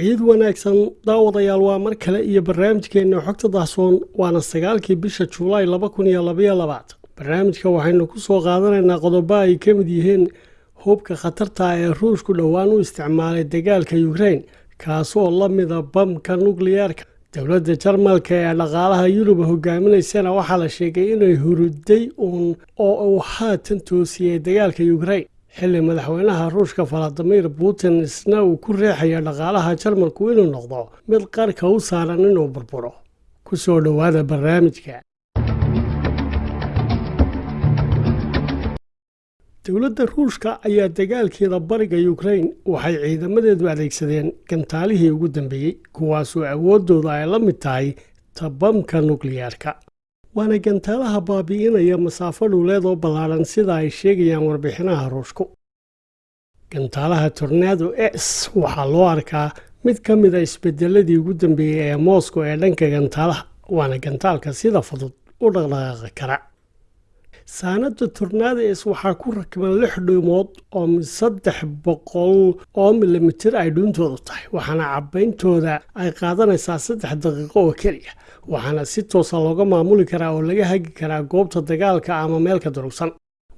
ciid wanaagsan daawadayaal waa mar kale iyo barnaamijkeenna xogta dahsoon waana sagaalkii bisha juulaay laba kun iyo labaiyo labaatan barnaamijka waxaynu ku soo qaadanaynaa qodobo ay ka mid yihiin hubka khatarta ee ruushku dhowaan u isticmaalay dagaalka yukrain kaasoo la mida bamka nukliyeerka dowladda jarmalka ee dhaqaalaha yurub hogaaminaysana waxaa la sheegay inay huruday uun oo uu haatan toosiyey dagaalka yukrain xilli madaxweynaha ruushka valadimir putin isna uu ku reexaya dhaqaalaha jarmalku inuu noqdo mid qarka u saaran inuu burburo. Ku soo dhowaada barnaamijka. Dowladda ruushka ayaa dagaalkeeda bariga yukrain waxay ciidamadeedu adeegsadeen gantaalihii ugu dambeeyey kuwaasoo awooddooda ay la mid tahay tabamka nukliyeerka waana gantaalaha baabi'inaya masaafo dhuuleed oo ballaadhan sida ay sheegayaan warbixinaha ruushku. Gantaalaha tornado s waxaa loo arkaa mid ka mid a isbedeladii ugu dambeeyey ee moscow ee dhanka gantaalaha waana gantaalka sida fudud u dhaqdhaqaaqi kara saanada tornades waxaa ku rakban lix dhuumood oo saddex boqol oo milimitir ay dhuuntoodu tahay waxaana cabbayntooda ay qaadanaysaa saddex daqiiqo oo keliya waxaana si toosa looga maamuli karaa oo laga hagi karaa goobta dagaalka ama meelka durugsan.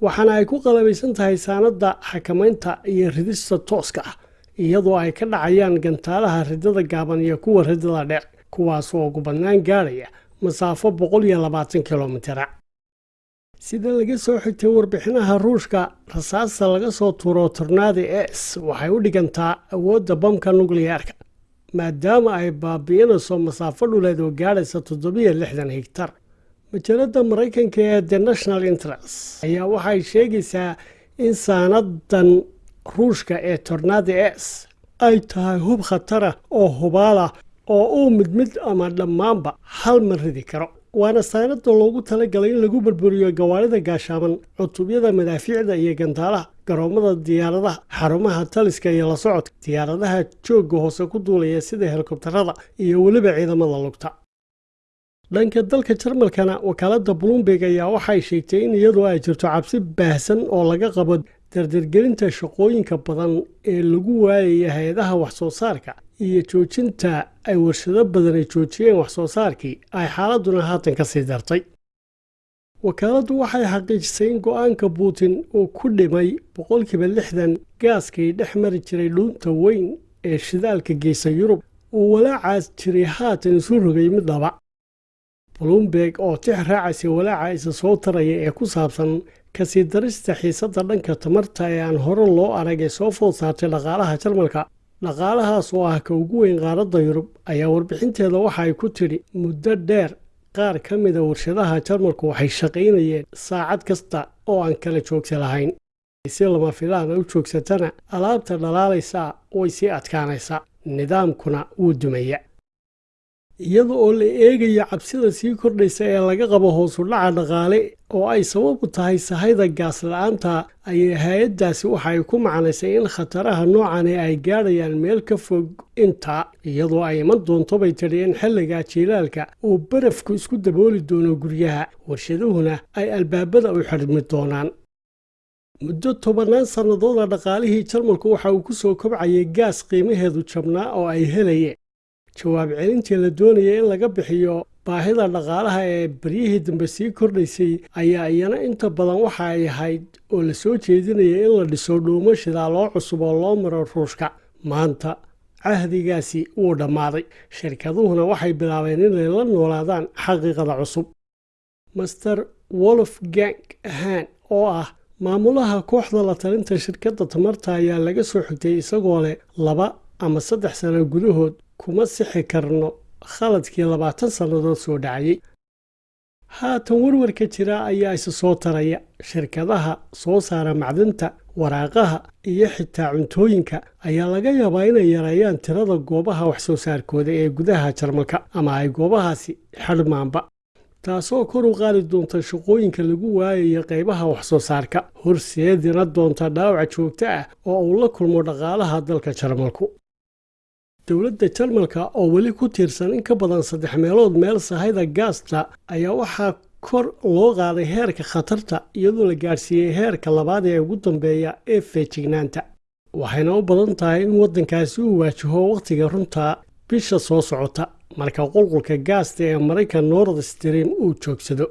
Waxaana ay ku qalabaysan tahay saanada xakamaynta iyo ridista tooska ah iyadoo ay ka dhacayaan gantaalaha ridada gaaban iyo kuwa ridada dheer kuwaasoo ugu badnaan gaadhaya masaafo boqol iyo labaatan kilomitira sida laga soo xigtay warbixinaha ruushka rasaasta laga soo tuuro tornadi s waxay u dhigantaa awoodda bamka nukliyeerka maadaama ay baabi'inayso masaafo dhuleed oo gaadhaysa toddobiyo lixdan higtar majalada maraykanka ee the national interest ayaa waxay sheegaysaa in saanadan ruushka ee tornadi s ay tahay hub khatara oo hubaala oo uu mid mid ama dhammaanba hal mar ridi karo waana saanada loogu talagalay in lagu burburiyo gawaarida gaashaaban cutubyada madaafiicda iyo gantaalaha garoomada diyaaradaha xarumaha taliska iyo la socodka diyaaradaha joogga hoose ku duulaya sida helikobtarada iyo weliba ciidamada lugta. Dhanka dalka jarmalkana wakaalada bloomberg ayaa waxay sheegtay in iyadoo ay jirto cabsi baahsan oo laga qabo dardargelinta shaqooyinka badan ee lagu waayaya hay'adaha waxsoo saarka iyo joojinta ay warshado badan ay joojiyeen waxsoo saarkii ay xaaladuna haatan ka sii dartay. Wakaaladdu waxay xaqiijisay in go'aanka putin uu ku dhimay boqolkiiba lixdan gaaskii dhex mari jiray dhuunta weyn ee shidaalka geysa yurub. Uu walaacaas jiray haatan isu rogay mid dhaba bloomberg oo tix raacaysa walaaca isa soo taraya ee ku saabsan ka sii darista xiisadda dhanka tamarta ee aan hore loo arag ee soo food saartay dhaqaalaha jarmalka. Dhaqaalahaas oo ah ka ugu weyn qaaradda yurub ayaa warbixinteeda waxa ay ku tidhi muddo dheer qaar ka mida warshadaha jarmalku waxay shaqaynayeen saacad kasta oo aan kala joogsa lahayn. Si lama filaana u joogsatana alaabta dhalaalaysaa way sii adkaanaysaa. Nidaamkuna wuu dumaya iyada oo la eegaya cabsida sii kordhaysa ee laga qabo hoosu dhaca dhaqaale oo ay sababu tahay sahayda gaas la'aanta ayay hay'addaasi waxa ay ku macnaysay in khataraha noocani ay gaadhayaan meel ka fog intaa iyadoo ay iman doonto bay tidhi in xilliga jiilaalka uu barafku isku dabooli doono guryaha warshaduhuna ay albaabada u xidhmi doonaan. Muddo tobannaan sannadooda dhaqaalihii jarmalku waxa uu ku soo kobcayay gaas qiimaheedu jabnaa oo ay helayeen jawaab celintii la doonaya in laga bixiyo baahida dhaqaalaha ee baryihii dambe sii kordhaysay ayaa iyana inta badan waxa ay ahayd oo la soo jeedinaya in la dhiso dhuumo shidaaloo cusub oo loo maro ruushka. Maanta cahdigaasi wuu dhammaaday. Shirkaduhuna waxay bilaabeen inay la noolaadaan xaqiiqada cusub. Master wolfgang han oo ah maamulaha kooxda la talinta shirkadda tamarta ayaa laga soo xigtay isagoo leh laba ama saddex sano gudahood kuma sixi karno. Khaladkii labaatan sannadood soo dhacayay. Haatan warwarka jira ayaa isa soo taraya. Shirkadaha soo saara macdinta waraaqaha iyo xitaa cuntooyinka ayaa laga yaabaa inay yareeyaan tirada goobaha waxsoo saarkooda ee gudaha jarmalka ama ay goobahaasi xadhmaanba taasoo kor u qaadi doonta shaqooyinka lagu waayayo qaybaha waxsoo saarka horseedina doonta dhaawac joogto ah oo uu la kulmo dhaqaalaha dalka jarmalku dowladda jarmalka oo weli ku tiirsan in ka badan saddex meelood meel sahayda gaasta ayaa waxaa kor loo qaaday heerka khatarta iyadoo la gaadhsiiyey heerka labaad ee ugu dambeeya ee feejignaanta. Waxayna u badan tahay in waddankaasi uu waajaho wakhtiga runta bisha soo socota marka qulqulka gaasta ee maraykan nord stream uu joogsado